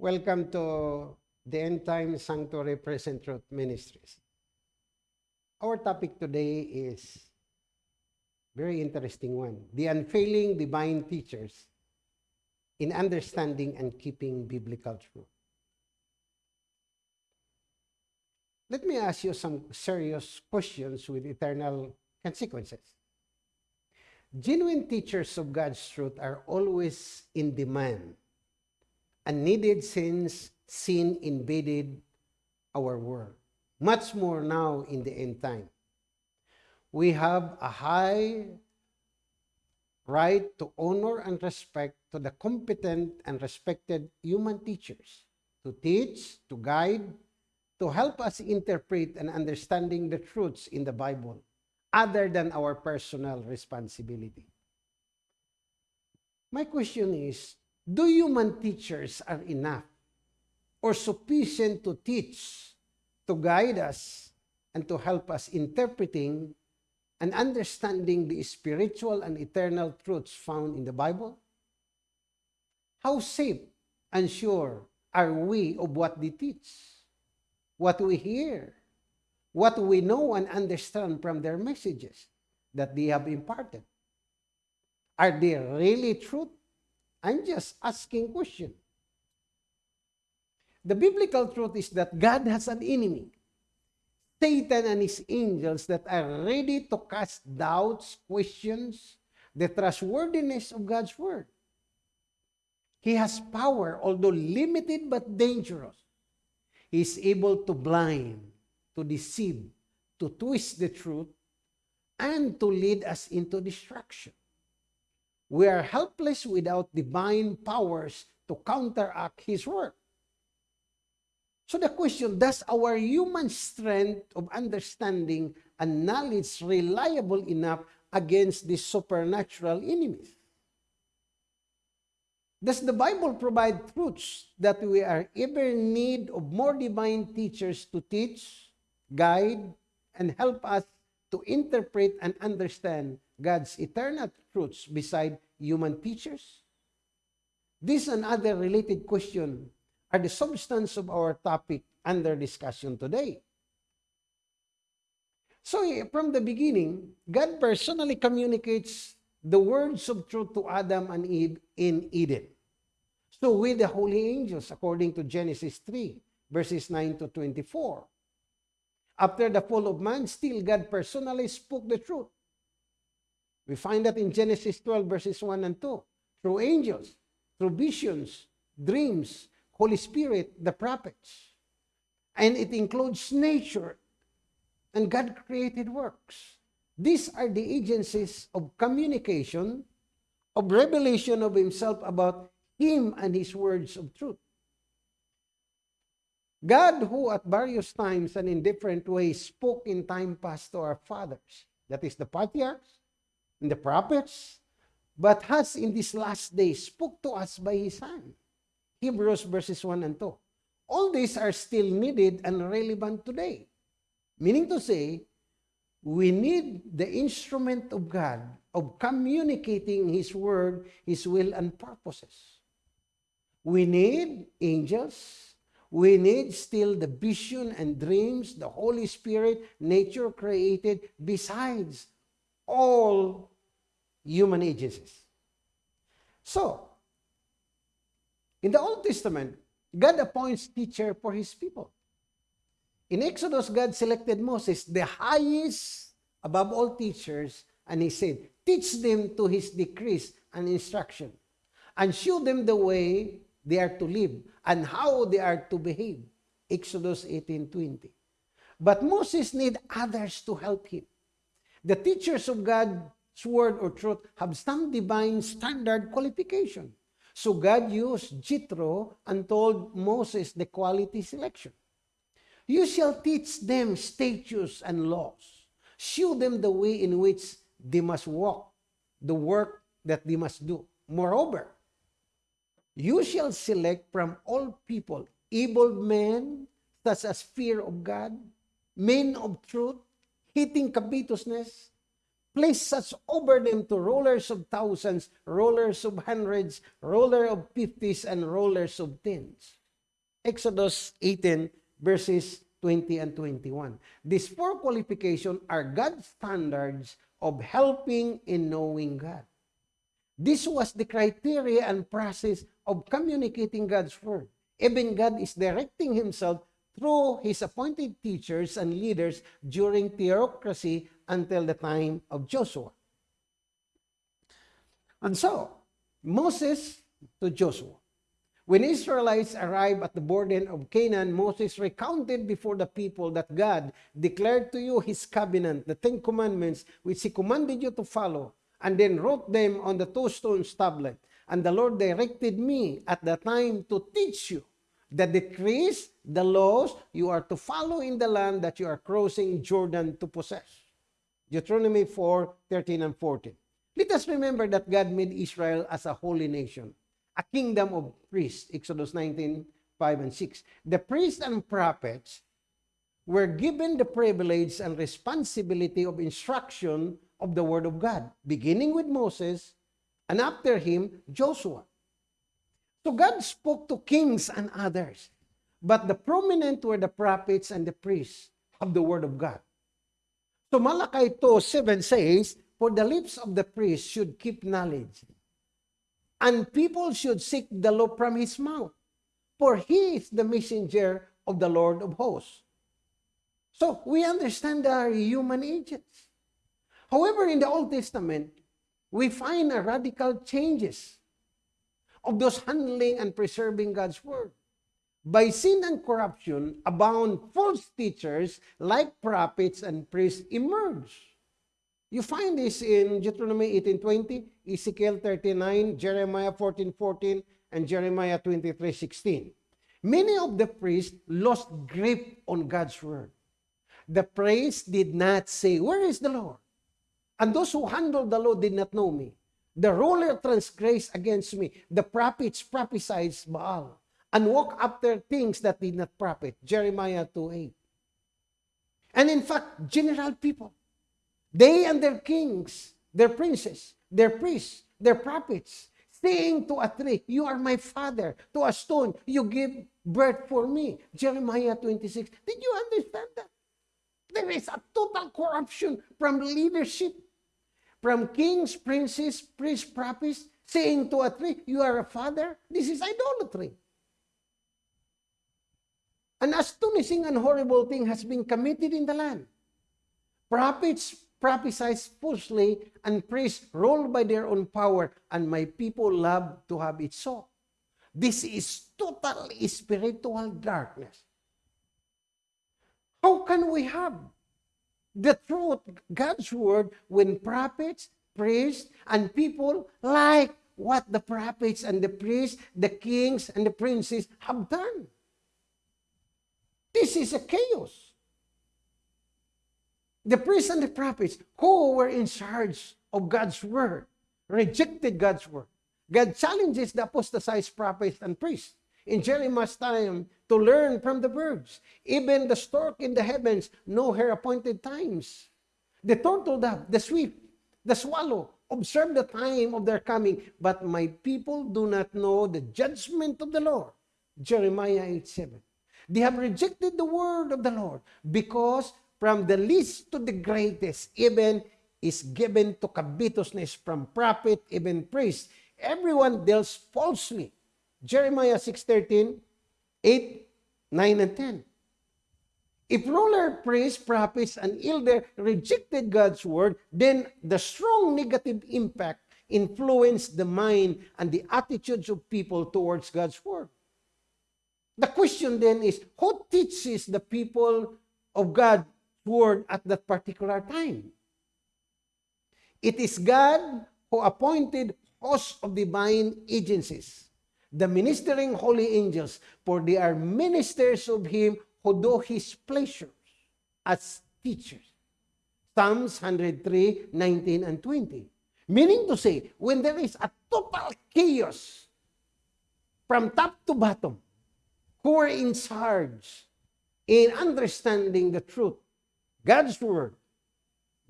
Welcome to the End Time Sanctuary Present Truth Ministries. Our topic today is very interesting one. The unfailing divine teachers in understanding and keeping biblical truth. Let me ask you some serious questions with eternal consequences. Genuine teachers of God's truth are always in demand and needed since sin invaded our world. Much more now in the end time. We have a high right to honor and respect to the competent and respected human teachers to teach, to guide, to help us interpret and understanding the truths in the Bible other than our personal responsibility. My question is, do human teachers are enough or sufficient to teach, to guide us, and to help us interpreting and understanding the spiritual and eternal truths found in the Bible? How safe and sure are we of what they teach, what we hear, what we know and understand from their messages that they have imparted. Are they really truth? I'm just asking question. The biblical truth is that God has an enemy, Satan and his angels that are ready to cast doubts, questions, the trustworthiness of God's word. He has power, although limited but dangerous. He is able to blind, to deceive, to twist the truth, and to lead us into destruction. We are helpless without divine powers to counteract His work. So the question, does our human strength of understanding and knowledge reliable enough against these supernatural enemies? Does the Bible provide truths that we are ever need of more divine teachers to teach, guide, and help us to interpret and understand God's eternal truths beside human teachers? This and other related questions are the substance of our topic under discussion today. So from the beginning, God personally communicates the words of truth to Adam and Eve in Eden. So with the holy angels, according to Genesis 3, verses 9 to 24. After the fall of man, still God personally spoke the truth. We find that in Genesis 12 verses 1 and 2. Through angels, through visions, dreams, Holy Spirit, the prophets. And it includes nature and God created works. These are the agencies of communication, of revelation of himself about him and his words of truth. God who at various times and in different ways spoke in time past to our fathers, that is the patriarchs and the prophets, but has in this last day spoke to us by His Son. Hebrews verses 1 and 2. All these are still needed and relevant today. Meaning to say, we need the instrument of God of communicating His Word, His will, and purposes. We need angels, We need still the vision and dreams the Holy Spirit, nature created, besides all human agencies. So, in the Old Testament, God appoints teacher for his people. In Exodus, God selected Moses, the highest above all teachers, and he said, teach them to his decrees and instruction, and show them the way they are to live and how they are to behave. Exodus 18.20. But Moses need others to help him. The teachers of God's word or truth have some divine standard qualification. So God used Jethro and told Moses the quality selection. You shall teach them statutes and laws. Show them the way in which they must walk, the work that they must do. Moreover, You shall select from all people able men, such as fear of God, men of truth, hating covetousness, place such over them to rulers of thousands, rulers of hundreds, ruler of fifties, and rulers of tens. Exodus 18, verses 20 and 21. These four qualifications are God's standards of helping in knowing God. This was the criteria and process of communicating God's word. Even God is directing himself through his appointed teachers and leaders during theocracy until the time of Joshua. And so, Moses to Joshua. When Israelites arrived at the border of Canaan, Moses recounted before the people that God declared to you his covenant, the Ten Commandments, which he commanded you to follow, and then wrote them on the two stone tablet. And the Lord directed me at the time to teach you the decrees, the laws you are to follow in the land that you are crossing Jordan to possess. Deuteronomy 4, 13 and 14. Let us remember that God made Israel as a holy nation, a kingdom of priests, Exodus 19, 5 and 6. The priests and prophets were given the privilege and responsibility of instruction of the Word of God, beginning with Moses, and after him, Joshua. So God spoke to kings and others, but the prominent were the prophets and the priests of the Word of God. So Malachi 2, 7 says, For the lips of the priest should keep knowledge, and people should seek the law from his mouth, for he is the messenger of the Lord of hosts. So we understand there are human agents. However, in the Old Testament, we find a radical changes of those handling and preserving God's word. By sin and corruption abound false teachers like prophets and priests emerge. You find this in Deuteronomy 18.20, Ezekiel 39, Jeremiah 14.14, and Jeremiah 23.16. Many of the priests lost grip on God's word. The priests did not say, Where is the Lord? And those who handled the law did not know me. The ruler transgressed against me. The prophets prophesied Baal and walk after things that did not profit. Jeremiah 2.8. And in fact, general people, they and their kings, their princes, their priests, their prophets, saying to a tree, You are my father. To a stone, you give birth for me. Jeremiah 26. Did you understand that? There is a total corruption from leadership from kings, princes, priests, prophets, saying to a tree, You are a father. This is idolatry. An astonishing and horrible thing has been committed in the land. Prophets prophesied falsely, and priests ruled by their own power, and my people love to have it so. This is total spiritual darkness. How can we have the truth, God's word, when prophets, priests, and people like what the prophets and the priests, the kings, and the princes have done. This is a chaos. The priests and the prophets who were in charge of God's word rejected God's word. God challenges the apostatized prophets and priests in Jeremiah's time to learn from the birds. Even the stork in the heavens know her appointed times. The turtle dove, the swift, the swallow, observe the time of their coming, but my people do not know the judgment of the Lord. Jeremiah 8 7. They have rejected the word of the Lord because from the least to the greatest, even is given to covetousness from prophet, even priest. Everyone deals falsely. Jeremiah 6.13, 8, 9, and 10. If ruler, priest, prophets, and elder rejected God's word, then the strong negative impact influenced the mind and the attitudes of people towards God's word. The question then is, who teaches the people of God's word at that particular time? It is God who appointed hosts of divine agencies the ministering holy angels, for they are ministers of him who do his pleasures as teachers. Psalms 103, 19 and 20. Meaning to say, when there is a total chaos from top to bottom, who are in charge in understanding the truth, God's word,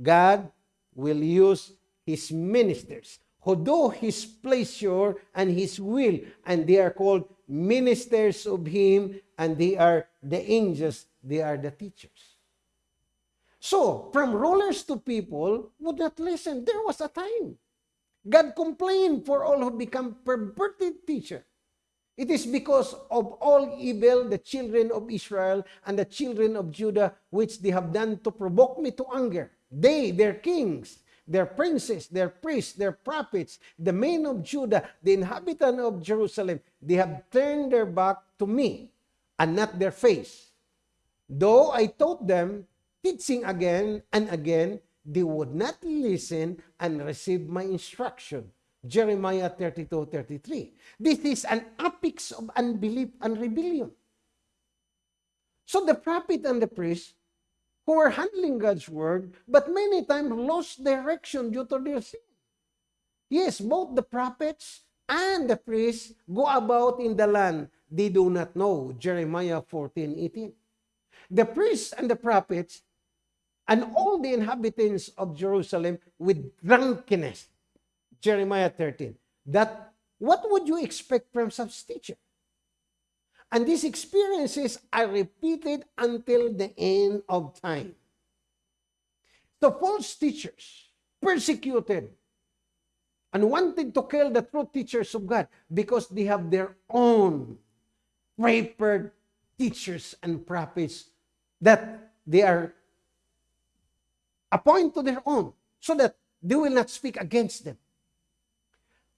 God will use his ministers who do his pleasure and his will, and they are called ministers of him, and they are the angels, they are the teachers. So, from rulers to people would not listen. There was a time. God complained for all who become perverted teacher. It is because of all evil the children of Israel and the children of Judah which they have done to provoke me to anger. They, their kings, their princes, their priests, their prophets, the men of Judah, the inhabitant of Jerusalem, they have turned their back to me and not their face. Though I taught them, teaching again and again, they would not listen and receive my instruction. Jeremiah 32, 33. This is an apex of unbelief and rebellion. So the prophet and the priest who were handling God's word, but many times lost direction due to their sin. Yes, both the prophets and the priests go about in the land they do not know. Jeremiah 14, 18. The priests and the prophets and all the inhabitants of Jerusalem with drunkenness. Jeremiah 13. That what would you expect from such teacher? And these experiences are repeated until the end of time. The false teachers persecuted and wanted to kill the true teachers of God because they have their own prepared teachers and prophets that they are appoint to their own so that they will not speak against them.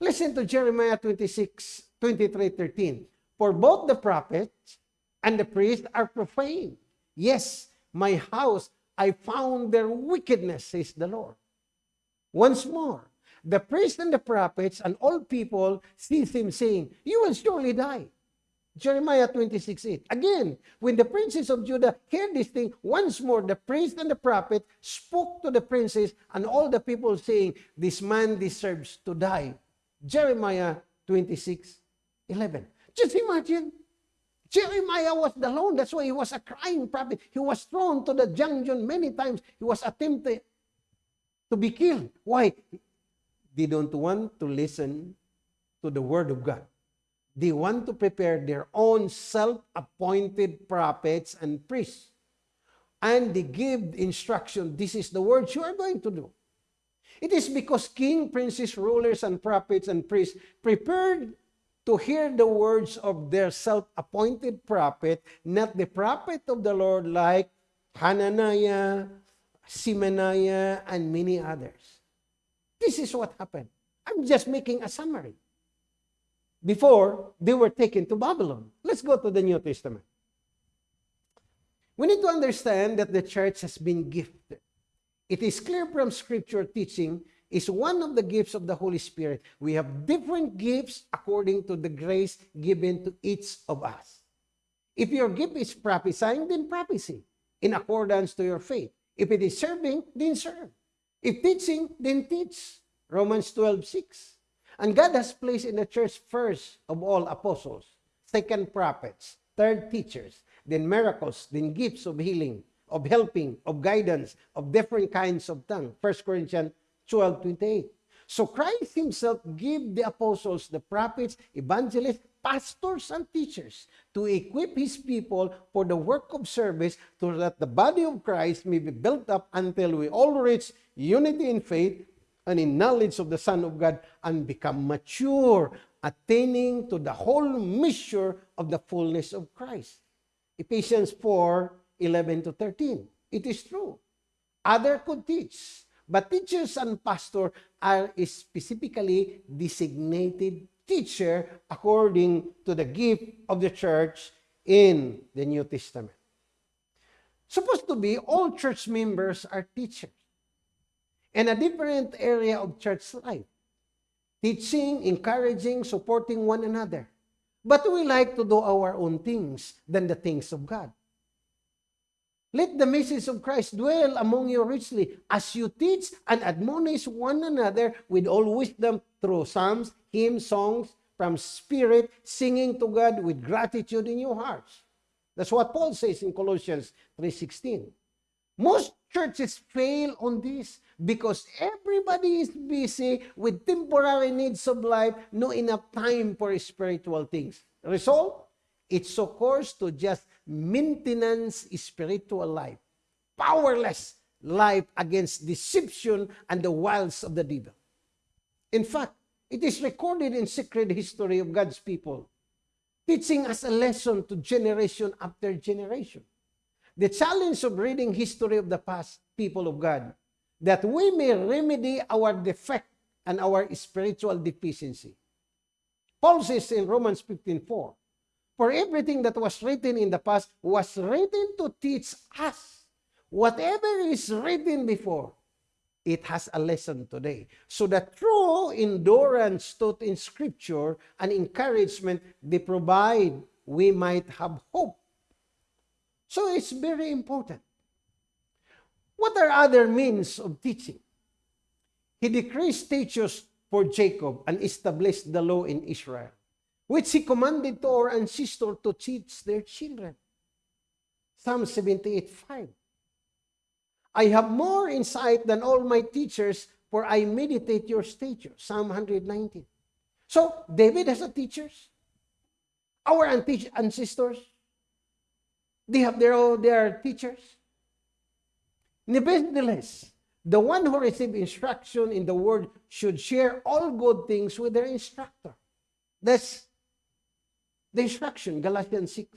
Listen to Jeremiah 26, 23, 13. For both the prophets and the priests are profane. Yes, my house, I found their wickedness, says the Lord. Once more, the priests and the prophets and all people sees him saying, You will surely die. Jeremiah 26, 8. Again, when the princes of Judah heard this thing, once more the priest and the prophet spoke to the princes and all the people saying, This man deserves to die. Jeremiah 26, 11. Just imagine. Jeremiah was the lone. That's why he was a crying prophet. He was thrown to the dungeon many times. He was attempted to be killed. Why? They don't want to listen to the word of God. They want to prepare their own self-appointed prophets and priests. And they give instruction, this is the word you are going to do. It is because king, princes, rulers, and prophets and priests prepared to hear the words of their self-appointed prophet, not the prophet of the Lord like Hananiah, Simaniah, and many others. This is what happened. I'm just making a summary before they were taken to Babylon. Let's go to the New Testament. We need to understand that the church has been gifted. It is clear from scripture teaching is one of the gifts of the Holy Spirit. We have different gifts according to the grace given to each of us. If your gift is prophesying, then prophecy in accordance to your faith. If it is serving, then serve. If teaching, then teach. Romans 12, 6. And God has placed in the church first of all apostles, second prophets, third teachers, then miracles, then gifts of healing, of helping, of guidance, of different kinds of tongue. 1 Corinthians 12, 28. So Christ himself gave the apostles, the prophets, evangelists, pastors, and teachers to equip his people for the work of service so that the body of Christ may be built up until we all reach unity in faith and in knowledge of the Son of God and become mature, attaining to the whole measure of the fullness of Christ. Ephesians 4, 11 to 13. It is true. Other could teach, but teachers and pastor are specifically designated teacher according to the gift of the church in the New Testament. Supposed to be all church members are teachers and a different area of church life. Teaching, encouraging, supporting one another. But we like to do our own things than the things of God. Let the message of Christ dwell among you richly as you teach and admonish one another with all wisdom through psalms, hymns, songs from spirit, singing to God with gratitude in your hearts. That's what Paul says in Colossians 3.16. Most churches fail on this because every everybody is busy with temporary needs of life, no enough time for spiritual things. Result, it succors to just maintenance spiritual life, powerless life against deception and the wiles of the devil. In fact, it is recorded in sacred history of God's people, teaching us a lesson to generation after generation. The challenge of reading history of the past people of God, that we may remedy our defect and our spiritual deficiency. Paul says in Romans 15:4, For everything that was written in the past was written to teach us. Whatever is written before, it has a lesson today. So the true endurance taught in Scripture and encouragement they provide, we might have hope. So it's very important. What are other means of teaching? He decreased teachers for Jacob and established the law in Israel which he commanded to our ancestors to teach their children. Psalm 78 5. I have more insight than all my teachers, for I meditate your statutes. Psalm 119. So, David has a teachers. Our ancestors, they have their own their teachers. Nevertheless, the one who received instruction in the word should share all good things with their instructor. That's the instruction, Galatians 6.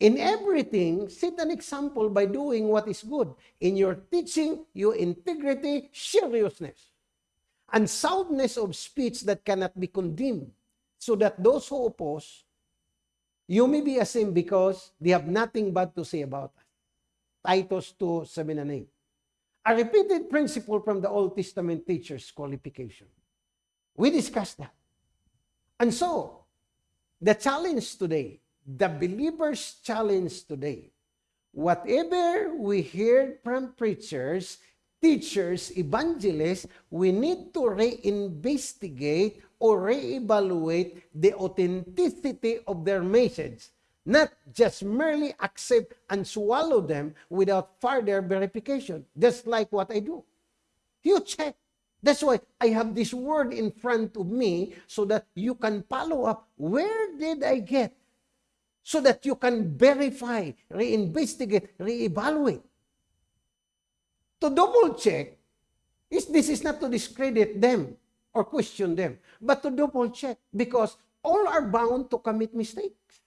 In everything, set an example by doing what is good. In your teaching, your integrity, seriousness, and soundness of speech that cannot be condemned, so that those who oppose you may be ashamed because they have nothing bad to say about us. Titus 2, 7 and 8. A repeated principle from the Old Testament teacher's qualification. We discussed that. And so, the challenge today, the believer's challenge today, whatever we hear from preachers, teachers, evangelists, we need to reinvestigate or reevaluate the authenticity of their message, not just merely accept and swallow them without further verification, just like what I do. You check That's why I have this word in front of me so that you can follow up. Where did I get? So that you can verify, reinvestigate, reevaluate. To double check, is this is not to discredit them or question them, but to double check because all are bound to commit mistakes.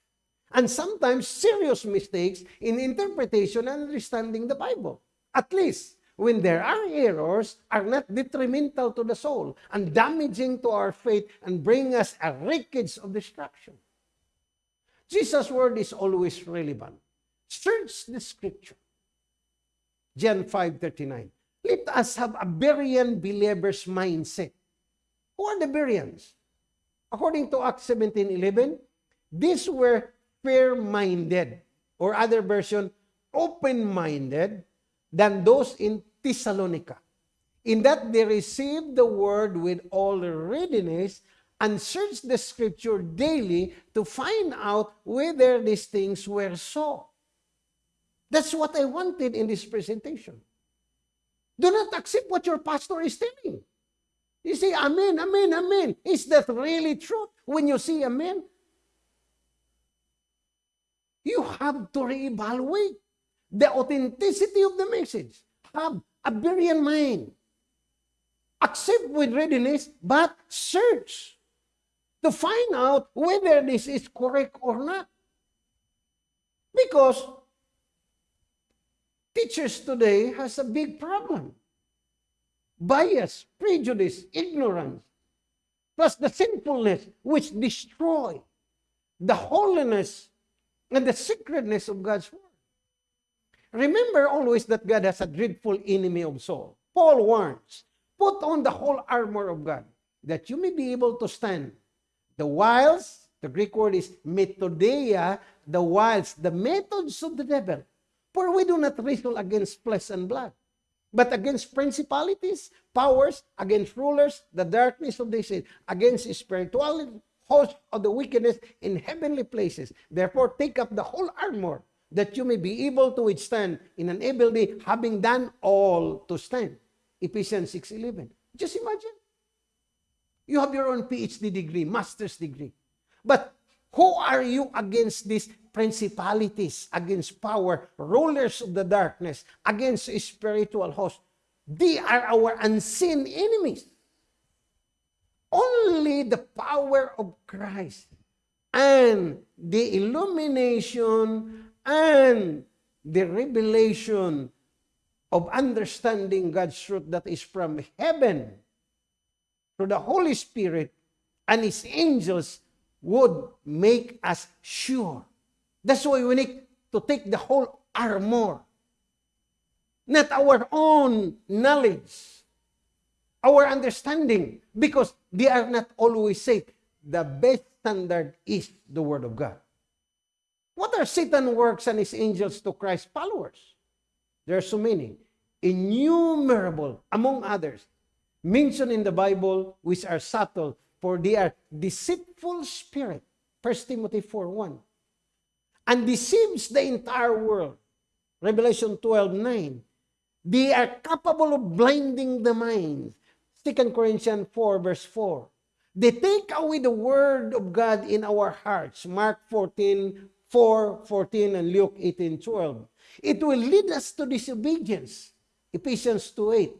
And sometimes serious mistakes in interpretation and understanding the Bible. At least when there are errors, are not detrimental to the soul and damaging to our faith and bring us a wreckage of destruction. Jesus' word is always relevant. Search the scripture. John 5.39 Let us have a Berean believer's mindset. Who are the Bereans? According to Acts 17.11, these were fair-minded, or other version, open-minded, than those in Thessalonica, in that they received the word with all readiness and searched the scripture daily to find out whether these things were so. That's what I wanted in this presentation. Do not accept what your pastor is telling. You say, Amen, Amen, Amen. Is that really true? When you see Amen, you have to reevaluate the authenticity of the message. Have a Berean mind. Accept with readiness, but search to find out whether this is correct or not. Because teachers today has a big problem. Bias, prejudice, ignorance, plus the sinfulness which destroy the holiness and the sacredness of God's word. Remember always that God has a dreadful enemy of soul. Paul warns, put on the whole armor of God, that you may be able to stand. The wiles, the Greek word is methodeia, the wiles, the methods of the devil. For we do not wrestle against flesh and blood, but against principalities, powers, against rulers, the darkness of this age, against spiritual host of the wickedness in heavenly places. Therefore, take up the whole armor that you may be able to withstand in an evil day, having done all to stand. Ephesians 6.11. Just imagine. You have your own PhD degree, master's degree. But who are you against these principalities, against power, rulers of the darkness, against spiritual hosts? They are our unseen enemies. Only the power of Christ and the illumination and the revelation of understanding God's truth that is from heaven through the Holy Spirit and His angels would make us sure. That's why we need to take the whole armor. Not our own knowledge, our understanding, because they are not always safe. The best standard is the Word of God. What are Satan works and his angels to Christ's followers? There are so many, innumerable, among others, mentioned in the Bible, which are subtle, for they are deceitful spirit. 1 Timothy 4.1 And deceives the entire world. Revelation 12.9 They are capable of blinding the minds. 2 Corinthians 4 verse 4. They take away the word of God in our hearts. Mark 14, 4, 14, and Luke 18, 12. It will lead us to disobedience. Ephesians 2, 8.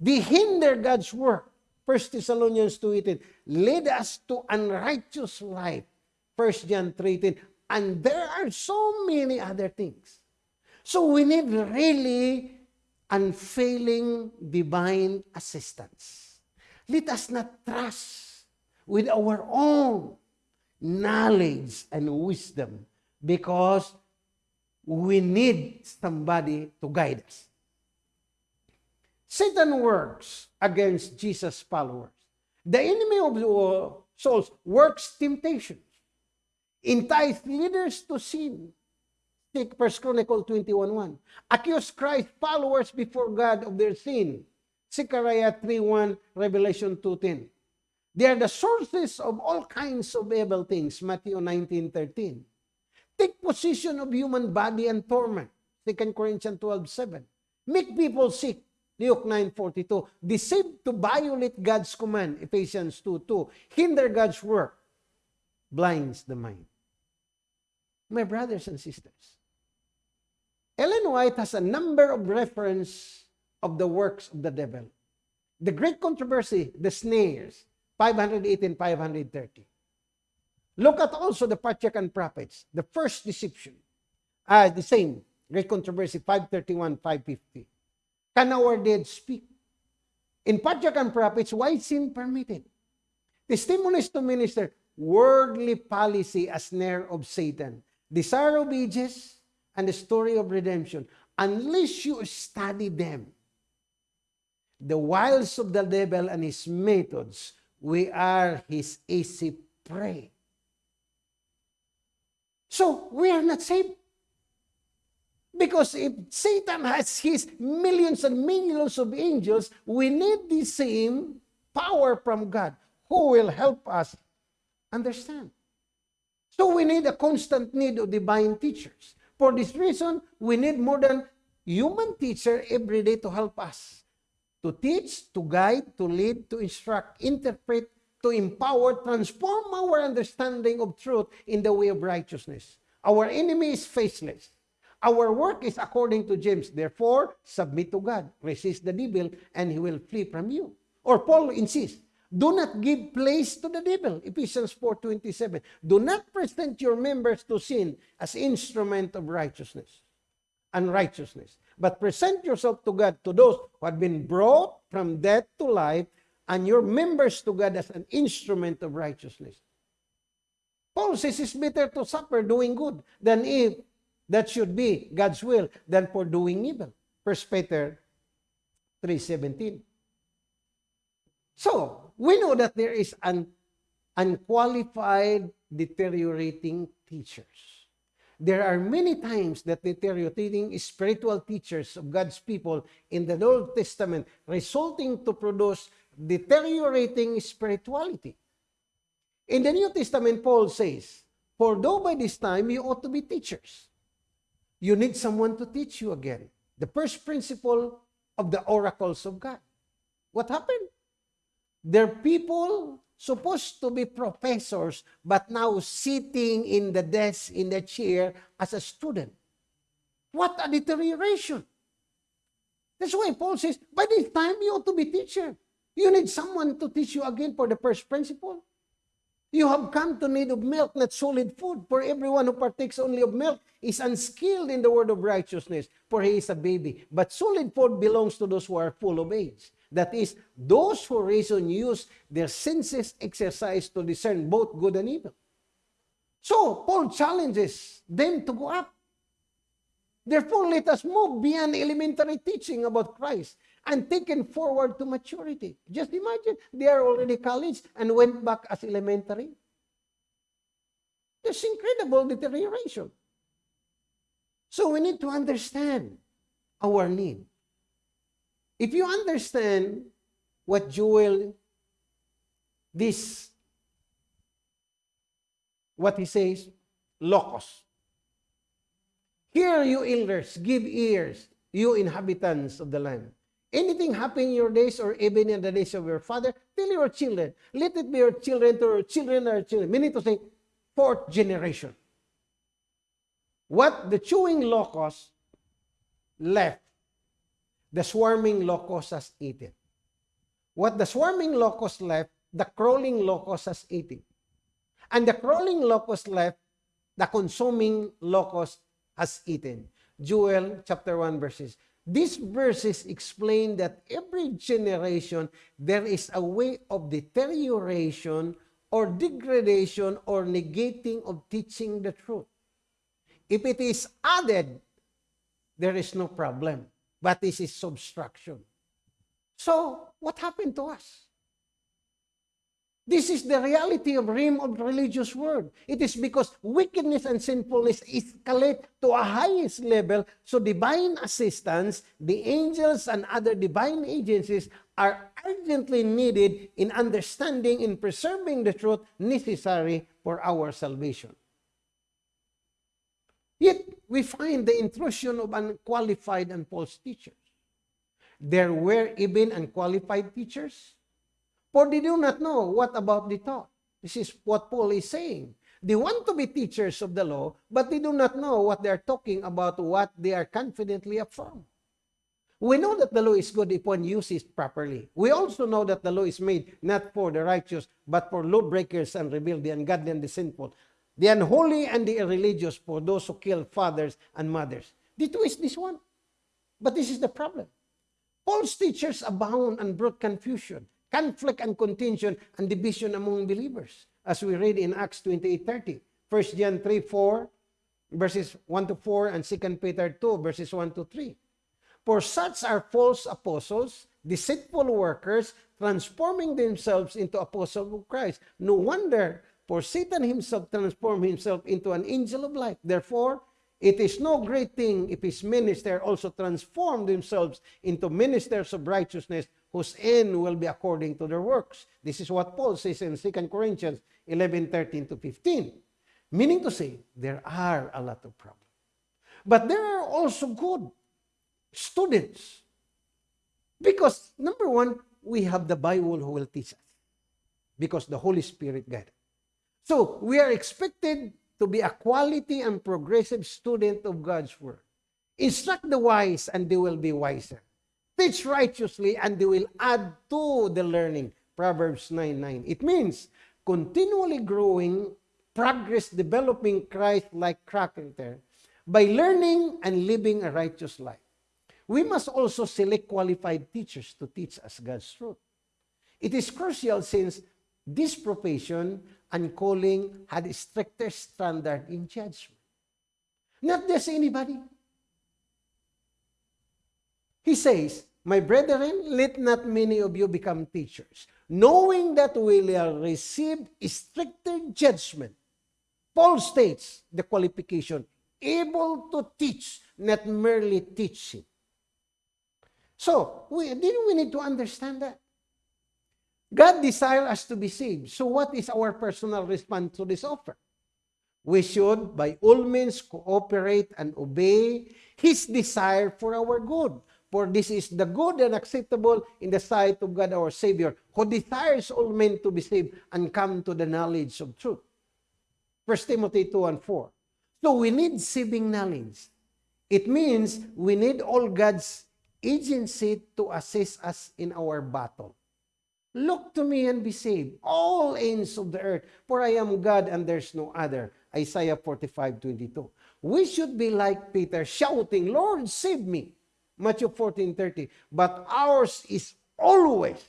They hinder God's work. 1 Thessalonians 2, 18. Lead us to unrighteous life. 1 John 3, 18. And there are so many other things. So we need really unfailing divine assistance. Let us not trust with our own knowledge and wisdom because we need somebody to guide us. Satan works against Jesus' followers. The enemy of the souls works temptations, entice leaders to sin, Take 1 Chronicle 21.1. Accuse Christ followers before God of their sin. Zechariah 3.1, Revelation 2.10. They are the sources of all kinds of evil things. Matthew 19.13. Take possession of human body and torment. 2 Corinthians 12.7. Make people sick. Luke 9.42. Deceive to violate God's command. Ephesians 2.2. Hinder God's work. Blinds the mind. My brothers and sisters, Ellen White has a number of reference of the works of the devil. The great controversy, the snares, 518, 530. Look at also the Patriarch prophets, the first deception. Ah, the same, great controversy, 531, 550. Can our dead speak? In Patriarch prophets, why sin permitted? Testimonies to minister, worldly policy as snare of Satan. Desire of ages, and the story of redemption, unless you study them, the wiles of the devil and his methods, we are his easy prey. So, we are not saved. Because if Satan has his millions and millions of angels, we need the same power from God who will help us understand. So we need a constant need of divine teachers. For this reason, we need more than human teacher every day to help us. To teach, to guide, to lead, to instruct, interpret, to empower, transform our understanding of truth in the way of righteousness. Our enemy is faceless. Our work is according to James. Therefore, submit to God. Resist the devil, and he will flee from you. Or Paul insists, Do not give place to the devil. Ephesians 4.27. Do not present your members to sin as instrument of righteousness, unrighteousness. But present yourself to God, to those who have been brought from death to life, and your members to God as an instrument of righteousness. Paul says it's better to suffer doing good than if that should be God's will than for doing evil. 1 Peter 3.17. So, we know that there is an unqualified deteriorating teachers. There are many times that deteriorating spiritual teachers of God's people in the Old Testament resulting to produce deteriorating spirituality. In the New Testament, Paul says, For though by this time you ought to be teachers, you need someone to teach you again. The first principle of the oracles of God. What happened? They're people supposed to be professors, but now sitting in the desk, in the chair as a student. What a deterioration. That's why Paul says, by this time you ought to be teacher. You need someone to teach you again for the first principle. You have come to need of milk, not solid food. For everyone who partakes only of milk is unskilled in the word of righteousness, for he is a baby. But solid food belongs to those who are full of age. That is, those who reason use their senses exercise to discern both good and evil. So, Paul challenges them to go up. Therefore, let us move beyond elementary teaching about Christ and taken forward to maturity. Just imagine, they are already college and went back as elementary. There's incredible deterioration. So we need to understand our need. If you understand what Joel, this, what he says, locus. Hear you elders, give ears, you inhabitants of the land. Anything happen in your days or even in the days of your father, tell your children. Let it be your children to your children or children. Meaning to say, fourth generation. What the chewing locust left, the swarming locust has eaten. What the swarming locust left, the crawling locust has eaten. And the crawling locust left, the consuming locust has eaten. Joel chapter 1 verses. These verses explain that every generation there is a way of deterioration or degradation or negating of teaching the truth. If it is added, there is no problem. But this is subtraction. So, what happened to us? This is the reality of realm of religious world. It is because wickedness and sinfulness escalate to a highest level, so divine assistance, the angels and other divine agencies are urgently needed in understanding and preserving the truth necessary for our salvation. Yet, we find the intrusion of unqualified and false teachers. There were even unqualified teachers For they do not know what about the taught. This is what Paul is saying. They want to be teachers of the law, but they do not know what they are talking about, what they are confidently affirm. We know that the law is good if one uses properly. We also know that the law is made not for the righteous, but for lawbreakers and rebel, the ungodly and the sinful, the unholy and the irreligious, for those who kill fathers and mothers. The twist this one. But this is the problem. Paul's teachers abound and brought confusion conflict and contention and division among believers. As we read in Acts 28.30, 1 John 3, 4, verses 1 to 4, and 2 Peter 2, verses 1 to 3. For such are false apostles, deceitful workers, transforming themselves into apostles of Christ. No wonder, for Satan himself transformed himself into an angel of light. Therefore, it is no great thing if his minister also transform themselves into ministers of righteousness, whose end will be according to their works. This is what Paul says in 2 Corinthians 11, 13 to 15. Meaning to say, there are a lot of problems. But there are also good students. Because, number one, we have the Bible who will teach us. Because the Holy Spirit guided. So, we are expected to be a quality and progressive student of God's Word. Instruct the wise and they will be wiser. Teach righteously and they will add to the learning. Proverbs 9, 9. It means continually growing, progress, developing Christ-like character by learning and living a righteous life. We must also select qualified teachers to teach us God's truth. It is crucial since this profession and calling had a stricter standard in judgment. Not just anybody. He says, My brethren, let not many of you become teachers, knowing that we will receive stricter judgment. Paul states the qualification, able to teach, not merely teaching. So, we, didn't we need to understand that? God desires us to be saved. So what is our personal response to this offer? We should, by all means, cooperate and obey His desire for our good For this is the good and acceptable in the sight of God our Savior, who desires all men to be saved and come to the knowledge of truth. 1 Timothy 2 and 4. So we need saving knowledge. It means we need all God's agency to assist us in our battle. Look to me and be saved, all ends of the earth, for I am God and there's no other. Isaiah 45, 22. We should be like Peter, shouting, Lord, save me. Matthew 14, 30. But ours is always,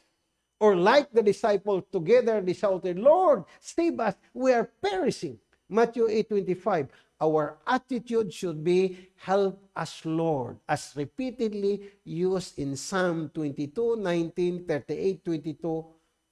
or like the disciples together, they shouted, Lord, save us, we are perishing. Matthew 8, 25 our attitude should be, help us, Lord, as repeatedly used in Psalm 22, 19, 38, 22,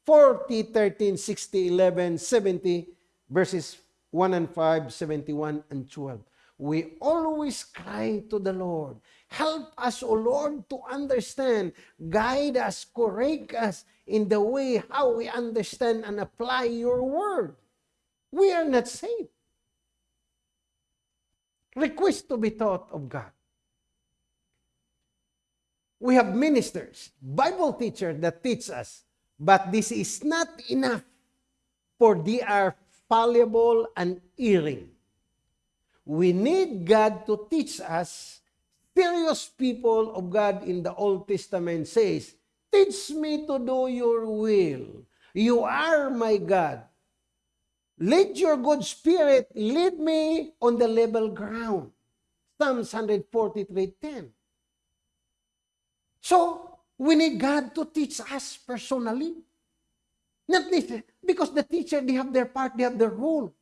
40, 13, 60, 11, 70, verses 1 and 5, 71 and 12. We always cry to the Lord, help us, O Lord, to understand, guide us, correct us in the way how we understand and apply your word. We are not saved request to be taught of God. We have ministers, Bible teachers that teach us, but this is not enough for they are fallible and erring. We need God to teach us. Serious people of God in the Old Testament says, Teach me to do your will. You are my God. Let your good spirit lead me on the level ground. Psalms 143.10. So, we need God to teach us personally. Not this, because the teacher, they have their part, they have their role.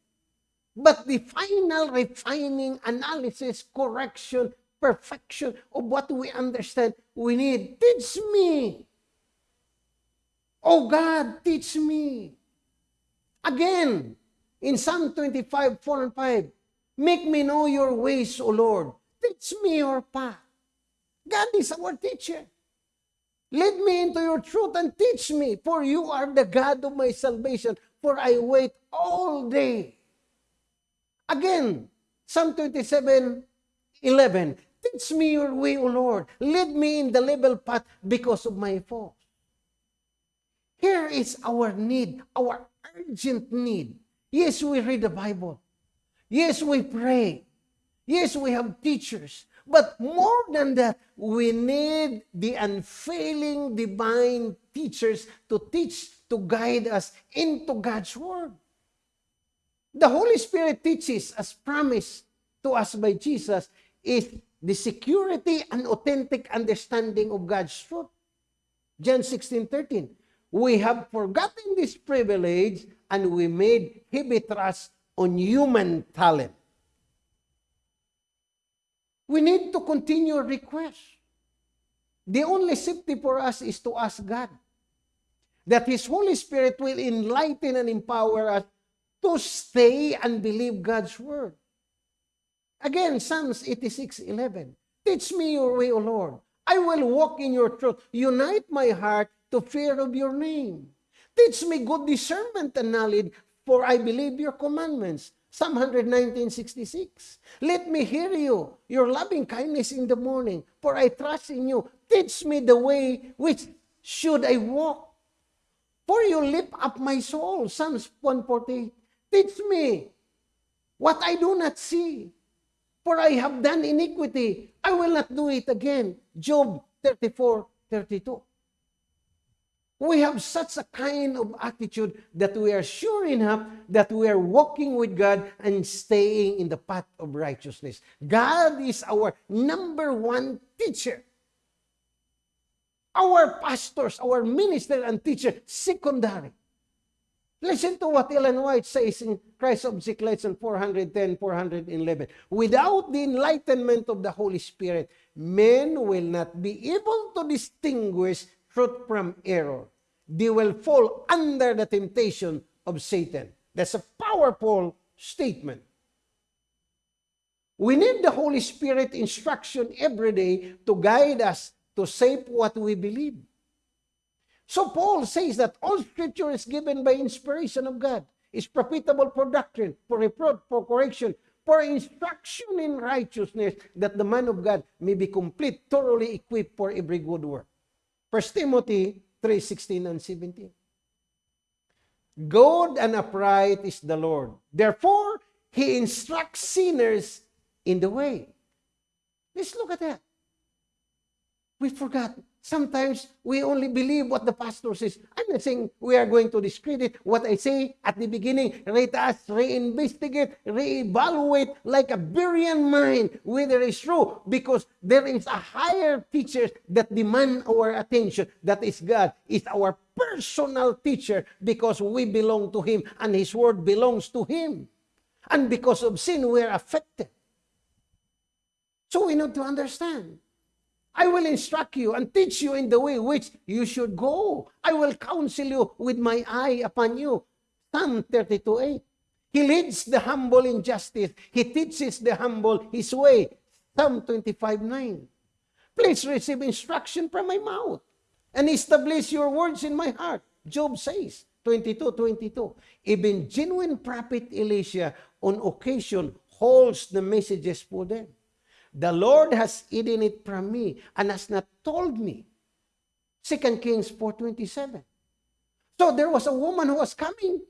But the final refining, analysis, correction, perfection of what we understand, we need, teach me. Oh God, teach me. Again, in Psalm 25, 4 and 5, Make me know your ways, O Lord. Teach me your path. God is our teacher. Lead me into your truth and teach me, for you are the God of my salvation, for I wait all day. Again, Psalm 27, 11, Teach me your way, O Lord. Lead me in the level path because of my faults. Here is our need, our urgent need Yes, we read the Bible. Yes, we pray. Yes, we have teachers. But more than that, we need the unfailing divine teachers to teach, to guide us into God's Word. The Holy Spirit teaches, as promised to us by Jesus, is the security and authentic understanding of God's truth. John 16, 13. We have forgotten this privilege and we made heavy trust on human talent. We need to continue request. The only safety for us is to ask God that His Holy Spirit will enlighten and empower us to stay and believe God's word. Again, Psalms 86, 11. Teach me your way, O Lord. I will walk in your truth. Unite my heart to fear of your name. Teach me good discernment and knowledge, for I believe your commandments. Psalm 119.66 Let me hear you, your loving kindness in the morning, for I trust in you. Teach me the way which should I walk. For you lift up my soul. Psalms 148. Teach me what I do not see. For I have done iniquity. I will not do it again. Job 34, 32 we have such a kind of attitude that we are sure enough that we are walking with God and staying in the path of righteousness. God is our number one teacher. Our pastors, our minister and teacher, secondary. Listen to what Ellen White says in Christ of Lesson 410, 411. Without the enlightenment of the Holy Spirit, men will not be able to distinguish truth from error they will fall under the temptation of Satan. That's a powerful statement. We need the Holy Spirit instruction every day to guide us to shape what we believe. So Paul says that all scripture is given by inspiration of God, is profitable for doctrine, for reproof, for correction, for instruction in righteousness, that the man of God may be complete, thoroughly equipped for every good work. 1 Timothy 3, 16 and 17. Good and upright is the Lord. Therefore, He instructs sinners in the way. Let's look at that. We forgot. Sometimes we only believe what the pastor says. I'm not saying we are going to discredit what I say at the beginning. Let us reinvestigate, reevaluate like a brilliant mind whether it's true because there is a higher teacher that demand our attention. That is God. Is our personal teacher because we belong to Him and His word belongs to Him. And because of sin, we are affected. So we need to understand. I will instruct you and teach you in the way which you should go. I will counsel you with my eye upon you. Psalm 32.8 He leads the humble in justice. He teaches the humble his way. Psalm 25.9 Please receive instruction from my mouth and establish your words in my heart. Job says, 22.22 Even genuine prophet Elisha on occasion holds the messages for them. The Lord has hidden it from me and has not told me. 2 Kings 4.27 So there was a woman who was coming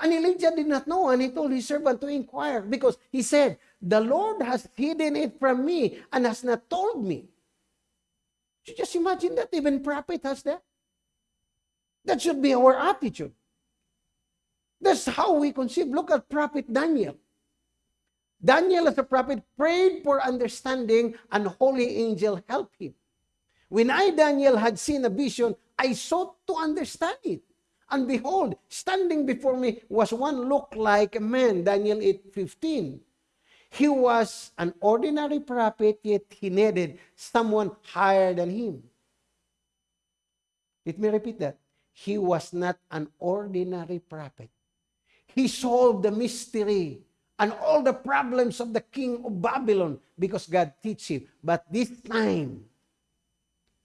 and Elijah did not know and he told his servant to inquire because he said, the Lord has hidden it from me and has not told me. You just imagine that even prophet has that. That should be our attitude. That's how we conceive. Look at prophet Daniel. Daniel as a prophet prayed for understanding and holy angel helped him. When I, Daniel, had seen a vision, I sought to understand it. And behold, standing before me was one looked like a man, Daniel 8.15. He was an ordinary prophet, yet he needed someone higher than him. Let me repeat that. He was not an ordinary prophet. He solved the mystery and all the problems of the king of Babylon because God teach him. But this time,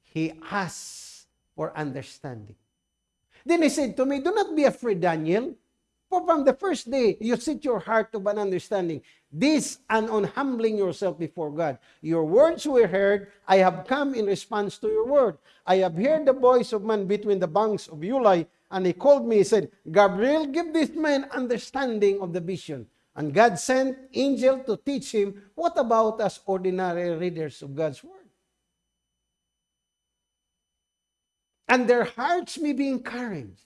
he asked for understanding. Then he said to me, Do not be afraid, Daniel. For from the first day you set your heart to an understanding, this and on humbling yourself before God. Your words were heard. I have come in response to your word. I have heard the voice of man between the banks of Ulai, and he called me. He said, Gabriel, give this man understanding of the vision. And God sent angel to teach him, what about us ordinary readers of God's word? And their hearts may be encouraged,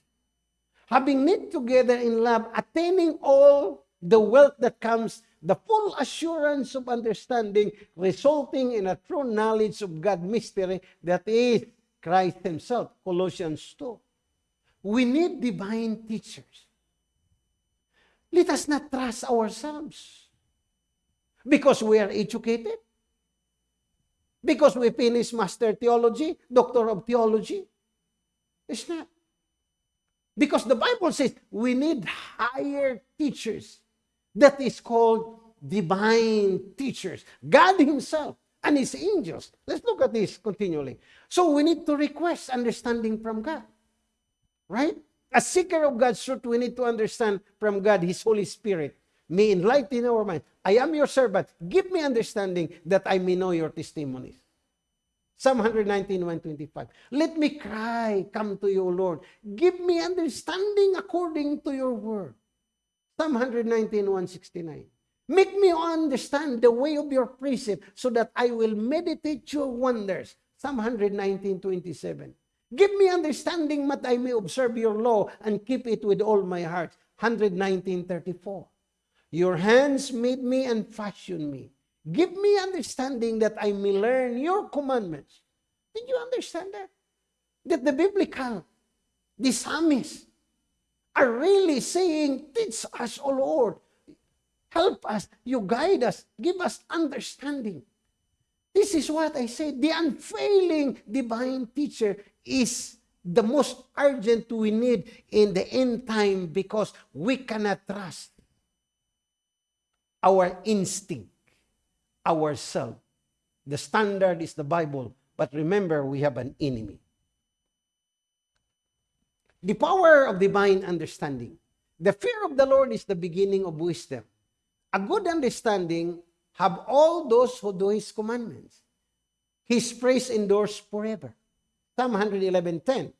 having knit together in love, attaining all the wealth that comes, the full assurance of understanding, resulting in a true knowledge of God's mystery that is Christ himself. Colossians 2. We need divine teachers. Let us not trust ourselves. Because we are educated. Because we finish master theology, doctor of theology. It's not. Because the Bible says we need higher teachers. That is called divine teachers. God himself and his angels. Let's look at this continually. So we need to request understanding from God. Right? As seeker of God's truth, we need to understand from God, His Holy Spirit, may enlighten our mind. I am your servant. Give me understanding that I may know your testimonies. Psalm 119, 125. Let me cry, come to you, Lord. Give me understanding according to your word. Psalm 119, 169. Make me understand the way of your precept so that I will meditate your wonders. Psalm 119, 27. Give me understanding that I may observe your law and keep it with all my heart. 119.34 Your hands made me and fashioned me. Give me understanding that I may learn your commandments. Did you understand that? That the biblical, the psalmists, are really saying, Teach us, O Lord. Help us. You guide us. Give us understanding. This is what I said. The unfailing divine teacher is the most urgent we need in the end time because we cannot trust our instinct, ourself. The standard is the Bible, but remember, we have an enemy. The power of divine understanding. The fear of the Lord is the beginning of wisdom, a good understanding have all those who do his commandments. His praise endures forever. Psalm 111.10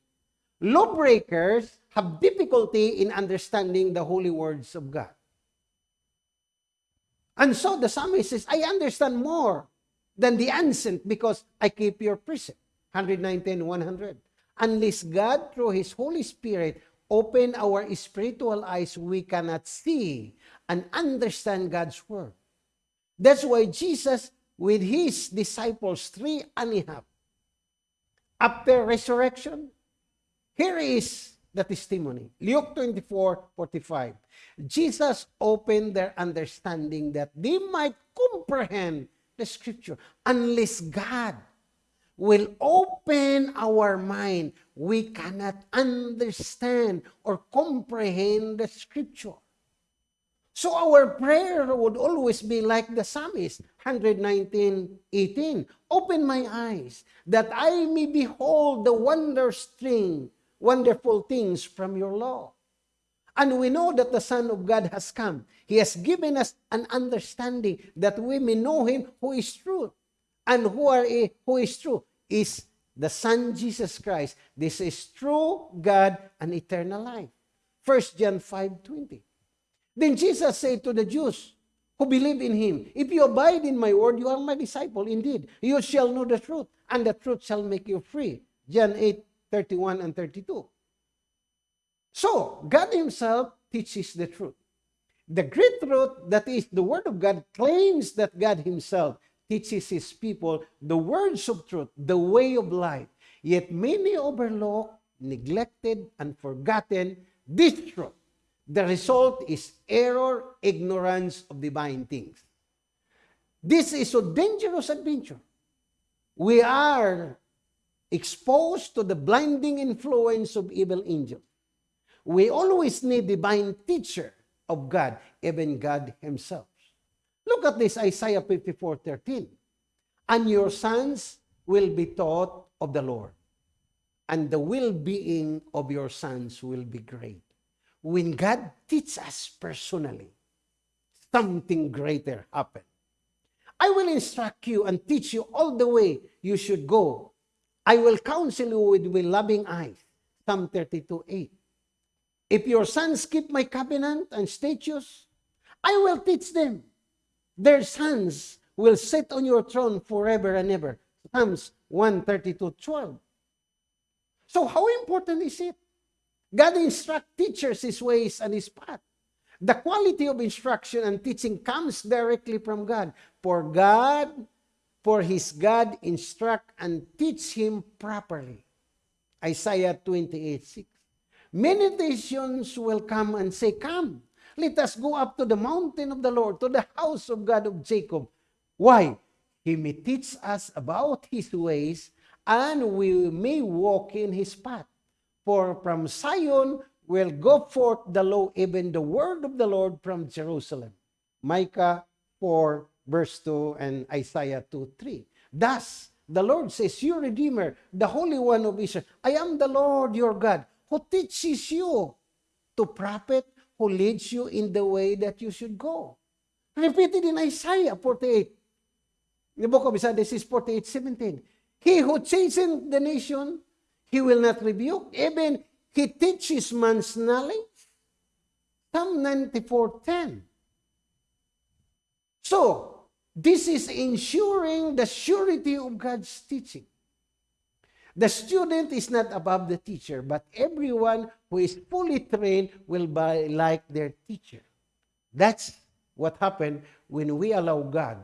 Lawbreakers have difficulty in understanding the holy words of God. And so the psalmist says, I understand more than the ancient because I keep your precept. 119, 100. Unless God, through His Holy Spirit, open our spiritual eyes, we cannot see and understand God's Word. That's why Jesus, with His disciples, three and a half, after resurrection, here is the testimony. Luke 24, 45. Jesus opened their understanding that they might comprehend the scripture. Unless God will open our mind, we cannot understand or comprehend the scripture. So our prayer would always be like the psalmist, 119, 18. Open my eyes, that I may behold the wondrous thing, wonderful things from your law. And we know that the Son of God has come. He has given us an understanding that we may know Him who is true. And who, are, who is true is the Son Jesus Christ. This is true God and eternal life. 1 John 5, 20. Then Jesus said to the Jews who believe in Him, If you abide in my word, you are my disciple indeed. You shall know the truth, and the truth shall make you free. John 8, 31 and 32. So, God Himself teaches the truth. The great truth that is the Word of God claims that God Himself teaches His people the words of truth, the way of life. Yet many overlook, neglected, and forgotten this truth. The result is error, ignorance of divine things. This is a dangerous adventure. We are exposed to the blinding influence of evil angels. We always need divine teacher of God, even God himself. Look at this, Isaiah 54, 13. And your sons will be taught of the Lord, and the well-being of your sons will be great. When God teaches us personally, something greater happen. I will instruct you and teach you all the way you should go. I will counsel you with, with loving eyes. Psalm 32, 8. If your sons keep my covenant and statutes, I will teach them. Their sons will sit on your throne forever and ever. Psalms 132, 12. So how important is it? God instruct teachers his ways and his path. The quality of instruction and teaching comes directly from God. For God, for his God instruct and teach him properly. Isaiah 28, 6. Many nations will come and say, Come, let us go up to the mountain of the Lord, to the house of God of Jacob. Why? He may teach us about his ways, and we may walk in his path. For from Zion will go forth the law, even the word of the Lord from Jerusalem. Micah 4, verse 2, and Isaiah 2, 3. Thus, the Lord says, Your Redeemer, the Holy One of Israel, I am the Lord your God, who teaches you to prophet, who leads you in the way that you should go. Repeated in Isaiah 48. The book of Isaiah, this is 48, 17. He who chastens the nation, he will not rebuke. Even he teaches man's knowledge. Psalm 94, 10. So, this is ensuring the surety of God's teaching. The student is not above the teacher, but everyone who is fully trained will be like their teacher. That's what happened when we allow God,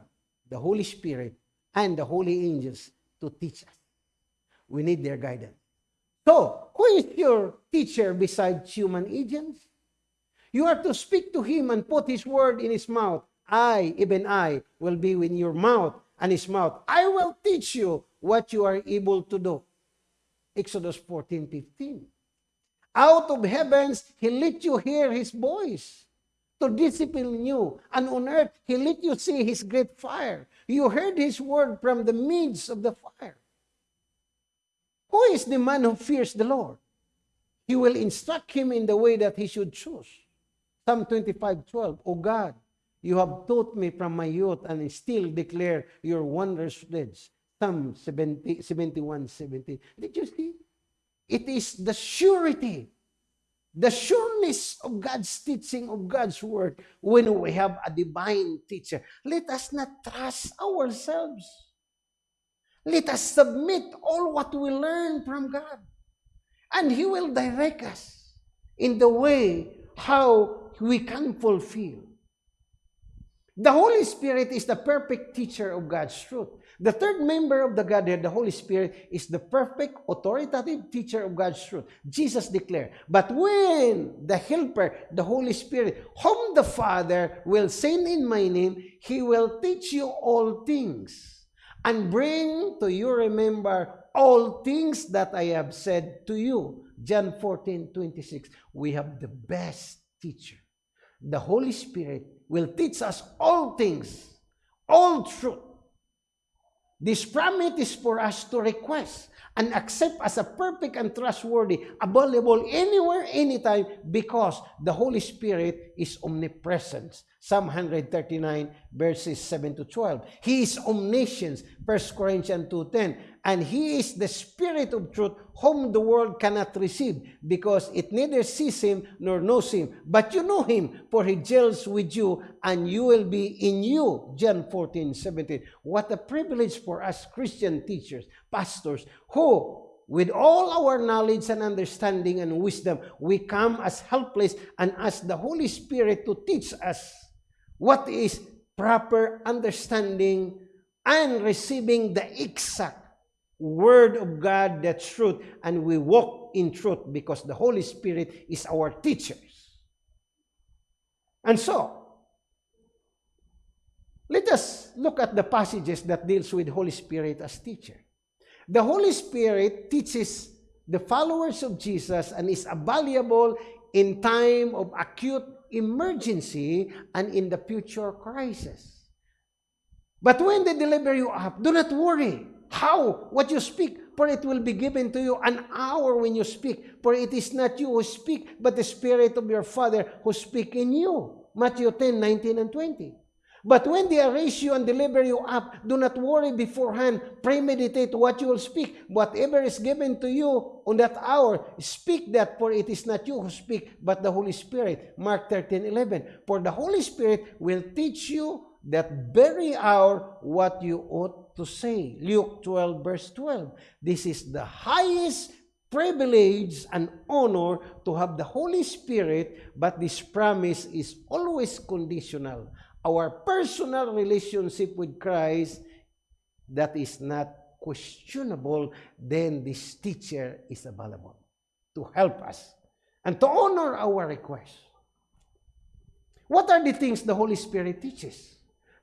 the Holy Spirit, and the holy angels to teach us. We need their guidance. So, who is your teacher besides human agents? You are to speak to him and put his word in his mouth. I, even I, will be in your mouth and his mouth. I will teach you what you are able to do. Exodus 14, 15. Out of heavens, He let you hear His voice to discipline you. And on earth, He let you see His great fire. You heard His word from the midst of the fire. Who is the man who fears the Lord? He will instruct him in the way that he should choose. Psalm 25, 12. O God, You have taught me from my youth and still declare your wondrous deeds. Psalm 70, 71, 17. Did you see? It is the surety, the sureness of God's teaching, of God's word, when we have a divine teacher. Let us not trust ourselves. Let us submit all what we learn from God. And He will direct us in the way how we can fulfill. The Holy Spirit is the perfect teacher of God's truth. The third member of the Godhead, the Holy Spirit, is the perfect authoritative teacher of God's truth. Jesus declared, But when the Helper, the Holy Spirit, whom the Father will send in my name, he will teach you all things and bring to you remember all things that I have said to you. John 14, 26. We have the best teacher. The Holy Spirit will teach us all things, all truth. This promise is for us to request and accept as a perfect and trustworthy, available anywhere, anytime, because the Holy Spirit is omnipresent. Psalm 139, verses 7 to 12. He is omniscient, 1 Corinthians 2.10. And He is the Spirit of truth, whom the world cannot receive, because it neither sees Him nor knows Him. But you know Him, for He dwells with you, and you will be in you. John 14, 17. What a privilege for us Christian teachers, pastors, who with all our knowledge and understanding and wisdom, we come as helpless and ask the Holy Spirit to teach us what is proper understanding and receiving the exact Word of God, the truth, and we walk in truth because the Holy Spirit is our teachers. And so, let us look at the passages that deals with Holy Spirit as teacher. The Holy Spirit teaches the followers of Jesus and is available in time of acute emergency and in the future crisis. But when they deliver you up, do not worry. How? What you speak, for it will be given to you an hour when you speak. For it is not you who speak, but the Spirit of your Father who speak in you. Matthew 10, 19 and 20. But when they arrest you and deliver you up, do not worry beforehand. Premeditate what you will speak. Whatever is given to you on that hour, speak that, for it is not you who speak, but the Holy Spirit. Mark 13, 11. For the Holy Spirit will teach you that very hour what you ought to say. Luke 12, verse 12. This is the highest privilege and honor to have the Holy Spirit, but this promise is always conditional our personal relationship with Christ that is not questionable, then this teacher is available to help us and to honor our request. What are the things the Holy Spirit teaches?